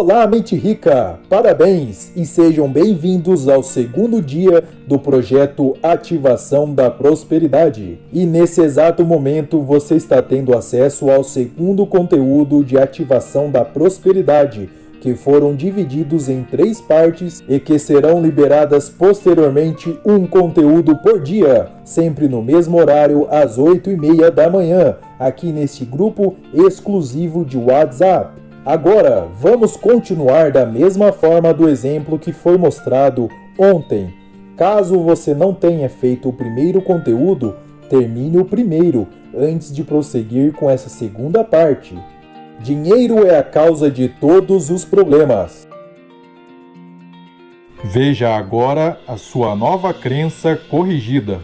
Olá, mente rica! Parabéns e sejam bem-vindos ao segundo dia do projeto Ativação da Prosperidade. E nesse exato momento você está tendo acesso ao segundo conteúdo de Ativação da Prosperidade, que foram divididos em três partes e que serão liberadas posteriormente um conteúdo por dia, sempre no mesmo horário às 8 e meia da manhã, aqui neste grupo exclusivo de WhatsApp. Agora, vamos continuar da mesma forma do exemplo que foi mostrado ontem. Caso você não tenha feito o primeiro conteúdo, termine o primeiro antes de prosseguir com essa segunda parte. Dinheiro é a causa de todos os problemas. Veja agora a sua nova crença corrigida.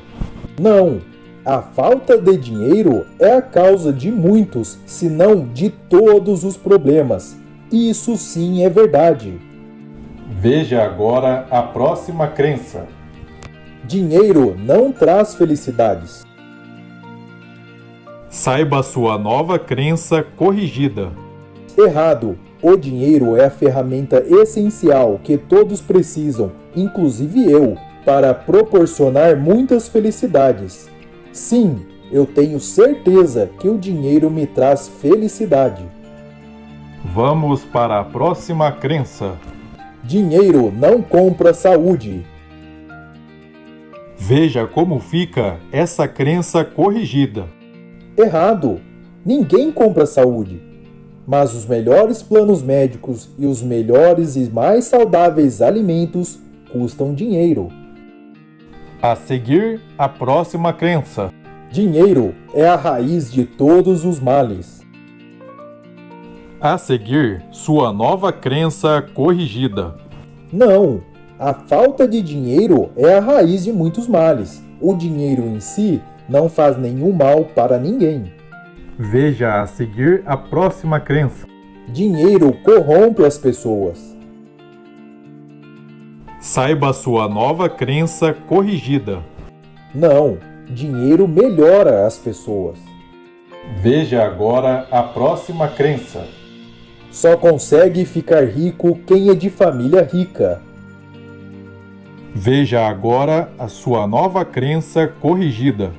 Não, a falta de dinheiro é a causa de muitos, se não de todos os problemas. Isso sim é verdade. Veja agora a próxima crença. Dinheiro não traz felicidades. Saiba sua nova crença corrigida. Errado. O dinheiro é a ferramenta essencial que todos precisam, inclusive eu, para proporcionar muitas felicidades. Sim, eu tenho certeza que o dinheiro me traz felicidade. Vamos para a próxima crença. Dinheiro não compra saúde. Veja como fica essa crença corrigida. Errado! Ninguém compra saúde. Mas os melhores planos médicos e os melhores e mais saudáveis alimentos custam dinheiro. A seguir, a próxima crença. Dinheiro é a raiz de todos os males. A seguir, sua nova crença corrigida. Não, a falta de dinheiro é a raiz de muitos males. O dinheiro em si não faz nenhum mal para ninguém. Veja a seguir a próxima crença. Dinheiro corrompe as pessoas. Saiba sua nova crença corrigida. Não, dinheiro melhora as pessoas. Veja agora a próxima crença. Só consegue ficar rico quem é de família rica. Veja agora a sua nova crença corrigida.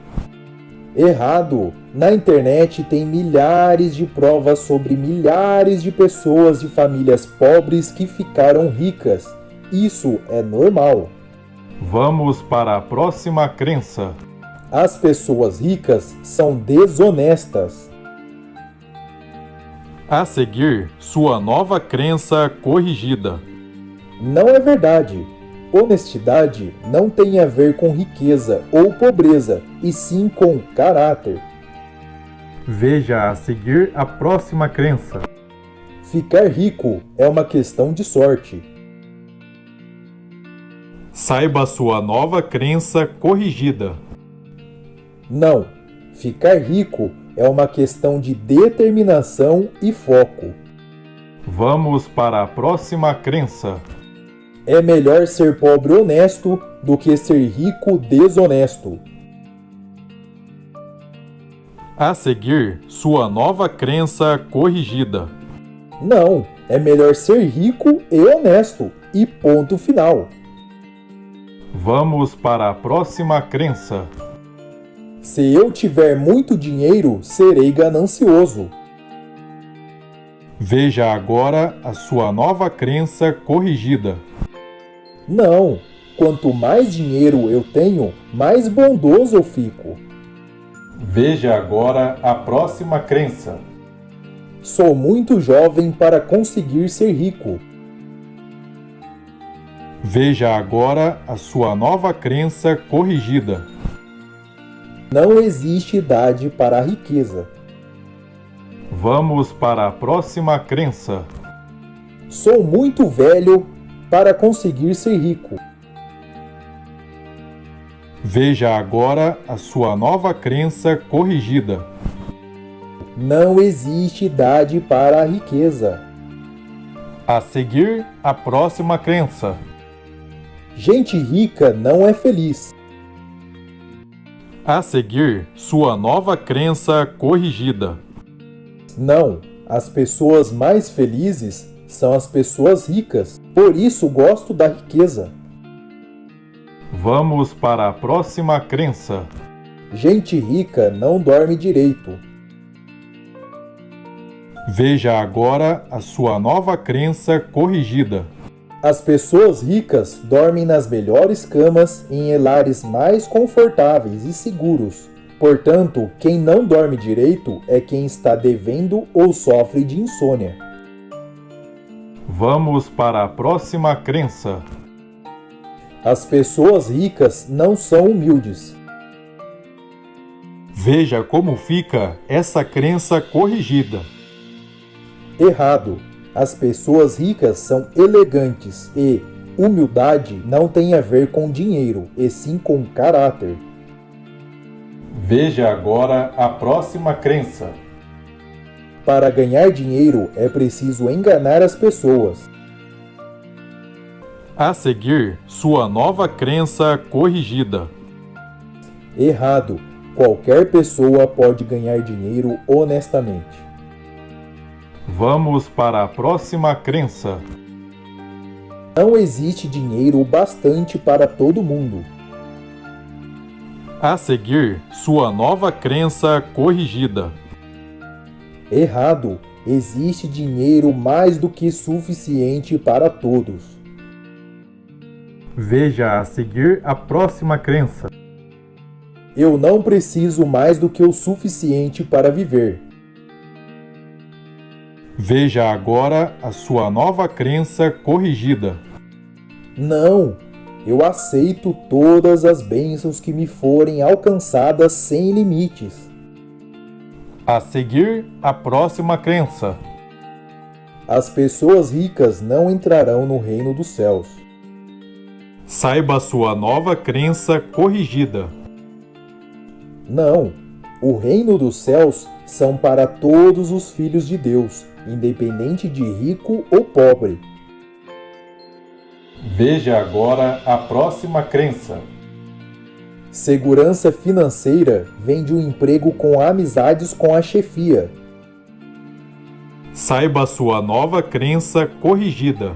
Errado! Na internet tem milhares de provas sobre milhares de pessoas de famílias pobres que ficaram ricas isso é normal. Vamos para a próxima crença. As pessoas ricas são desonestas. A seguir, sua nova crença corrigida. Não é verdade. Honestidade não tem a ver com riqueza ou pobreza, e sim com caráter. Veja a seguir a próxima crença. Ficar rico é uma questão de sorte. Saiba sua nova crença corrigida. Não, ficar rico é uma questão de determinação e foco. Vamos para a próxima crença. É melhor ser pobre honesto do que ser rico desonesto. A seguir, sua nova crença corrigida. Não, é melhor ser rico e honesto. E ponto final. Vamos para a próxima crença. Se eu tiver muito dinheiro, serei ganancioso. Veja agora a sua nova crença corrigida. Não, quanto mais dinheiro eu tenho, mais bondoso eu fico. Veja agora a próxima crença. Sou muito jovem para conseguir ser rico. Veja agora a sua nova crença corrigida. Não existe idade para a riqueza. Vamos para a próxima crença. Sou muito velho para conseguir ser rico. Veja agora a sua nova crença corrigida. Não existe idade para a riqueza. A seguir, a próxima crença. Gente rica não é feliz. A seguir, sua nova crença corrigida. Não, as pessoas mais felizes são as pessoas ricas, por isso gosto da riqueza. Vamos para a próxima crença. Gente rica não dorme direito. Veja agora a sua nova crença corrigida. As pessoas ricas dormem nas melhores camas em lares mais confortáveis e seguros. Portanto, quem não dorme direito é quem está devendo ou sofre de insônia. Vamos para a próxima crença. As pessoas ricas não são humildes. Veja como fica essa crença corrigida. Errado. As pessoas ricas são elegantes e humildade não tem a ver com dinheiro, e sim com caráter. Veja agora a próxima crença. Para ganhar dinheiro é preciso enganar as pessoas. A seguir, sua nova crença corrigida. Errado. Qualquer pessoa pode ganhar dinheiro honestamente. Vamos para a próxima crença. Não existe dinheiro bastante para todo mundo. A seguir, sua nova crença corrigida. Errado. Existe dinheiro mais do que suficiente para todos. Veja a seguir a próxima crença. Eu não preciso mais do que o suficiente para viver. Veja agora a sua nova crença corrigida. Não, eu aceito todas as bênçãos que me forem alcançadas sem limites. A seguir, a próxima crença. As pessoas ricas não entrarão no reino dos céus. Saiba a sua nova crença corrigida. Não, o reino dos céus são para todos os filhos de Deus, independente de rico ou pobre. Veja agora a próxima crença. Segurança financeira vem de um emprego com amizades com a chefia. Saiba sua nova crença corrigida.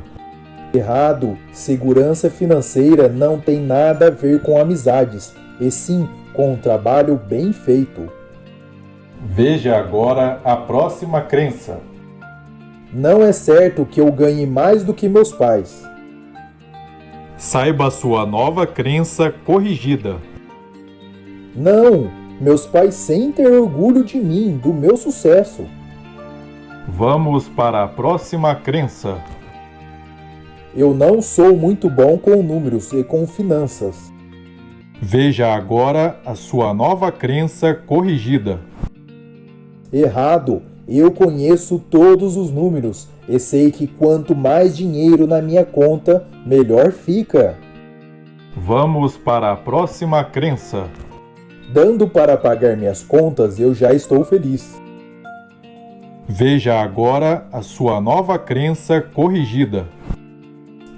Errado. Segurança financeira não tem nada a ver com amizades, e sim com um trabalho bem feito. Veja agora a próxima crença. Não é certo que eu ganhe mais do que meus pais. Saiba a sua nova crença corrigida. Não, meus pais sentem orgulho de mim, do meu sucesso. Vamos para a próxima crença. Eu não sou muito bom com números e com finanças. Veja agora a sua nova crença corrigida. Errado. Eu conheço todos os números e sei que quanto mais dinheiro na minha conta, melhor fica. Vamos para a próxima crença. Dando para pagar minhas contas, eu já estou feliz. Veja agora a sua nova crença corrigida.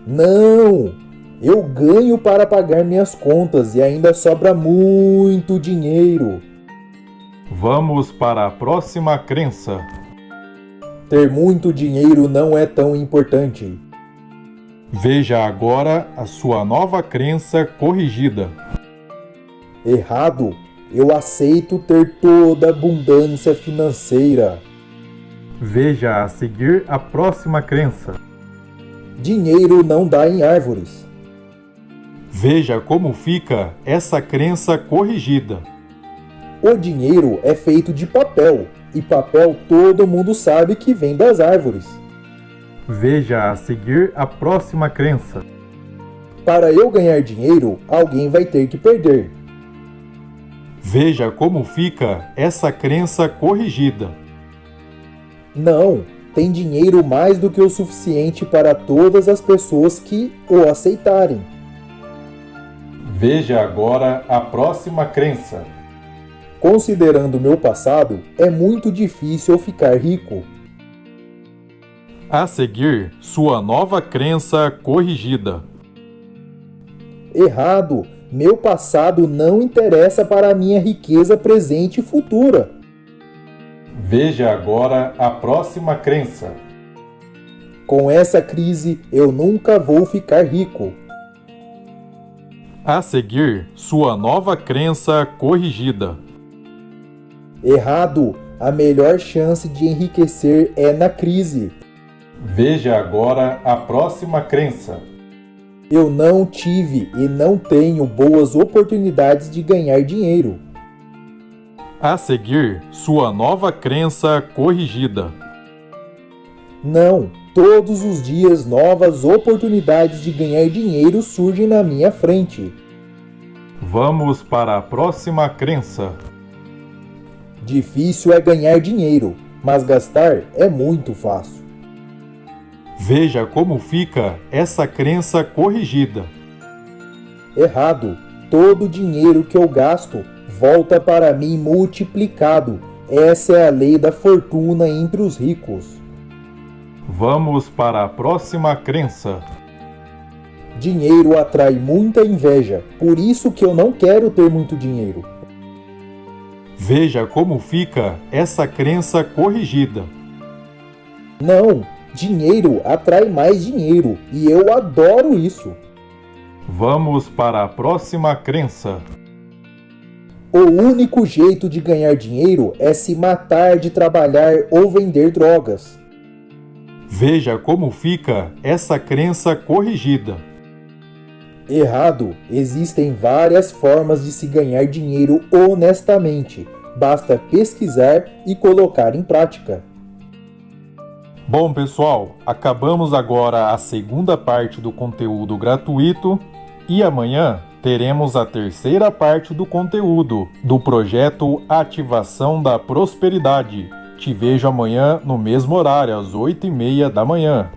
Não! Eu ganho para pagar minhas contas e ainda sobra muito dinheiro. Vamos para a próxima crença. Ter muito dinheiro não é tão importante. Veja agora a sua nova crença corrigida. Errado. Eu aceito ter toda abundância financeira. Veja a seguir a próxima crença. Dinheiro não dá em árvores. Veja como fica essa crença corrigida. O dinheiro é feito de papel, e papel todo mundo sabe que vem das árvores. Veja a seguir a próxima crença. Para eu ganhar dinheiro, alguém vai ter que perder. Veja como fica essa crença corrigida. Não, tem dinheiro mais do que o suficiente para todas as pessoas que o aceitarem. Veja agora a próxima crença. Considerando meu passado, é muito difícil ficar rico. A seguir, sua nova crença corrigida. Errado! Meu passado não interessa para a minha riqueza presente e futura. Veja agora a próxima crença. Com essa crise, eu nunca vou ficar rico. A seguir, sua nova crença corrigida. Errado! A melhor chance de enriquecer é na crise. Veja agora a próxima crença. Eu não tive e não tenho boas oportunidades de ganhar dinheiro. A seguir, sua nova crença corrigida. Não, todos os dias novas oportunidades de ganhar dinheiro surgem na minha frente. Vamos para a próxima crença. Difícil é ganhar dinheiro, mas gastar é muito fácil. Veja como fica essa crença corrigida. Errado. Todo o dinheiro que eu gasto volta para mim multiplicado. Essa é a lei da fortuna entre os ricos. Vamos para a próxima crença. Dinheiro atrai muita inveja, por isso que eu não quero ter muito dinheiro. Veja como fica essa crença corrigida. Não, dinheiro atrai mais dinheiro e eu adoro isso. Vamos para a próxima crença. O único jeito de ganhar dinheiro é se matar de trabalhar ou vender drogas. Veja como fica essa crença corrigida. Errado! Existem várias formas de se ganhar dinheiro honestamente. Basta pesquisar e colocar em prática. Bom, pessoal, acabamos agora a segunda parte do conteúdo gratuito e amanhã teremos a terceira parte do conteúdo do projeto Ativação da Prosperidade. Te vejo amanhã no mesmo horário, às 8h30 da manhã.